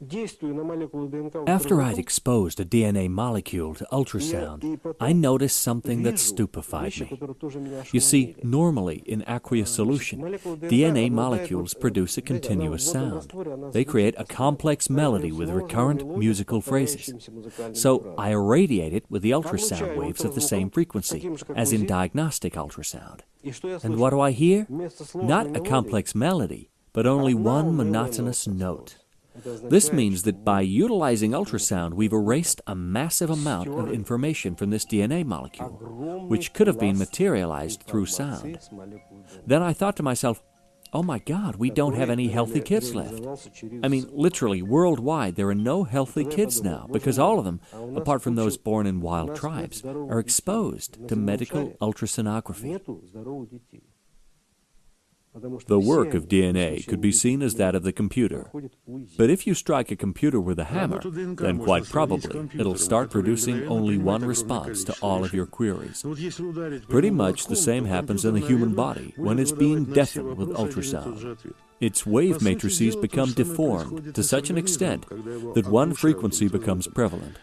After I'd exposed a DNA molecule to ultrasound, I noticed something that stupefied me. You see, normally in aqueous solution, DNA molecules produce a continuous sound. They create a complex melody with recurrent musical phrases. So I irradiate it with the ultrasound waves of the same frequency, as in diagnostic ultrasound. And what do I hear? Not a complex melody, but only one monotonous note. This means that by utilizing ultrasound, we've erased a massive amount of information from this DNA molecule, which could have been materialized through sound. Then I thought to myself, oh my God, we don't have any healthy kids left. I mean, literally, worldwide, there are no healthy kids now because all of them, apart from those born in wild tribes, are exposed to medical ultrasonography. The work of DNA could be seen as that of the computer. But if you strike a computer with a hammer, then quite probably it'll start producing only one response to all of your queries. Pretty much the same happens in the human body when it's being deafened with ultrasound. Its wave matrices become deformed to such an extent that one frequency becomes prevalent.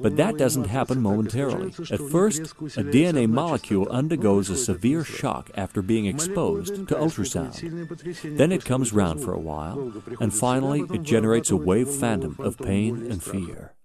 But that doesn't happen momentarily. At first, a DNA molecule undergoes a severe shock after being exposed to ultrasound. Then it comes round for a while, and finally it generates a wave phantom of pain and fear.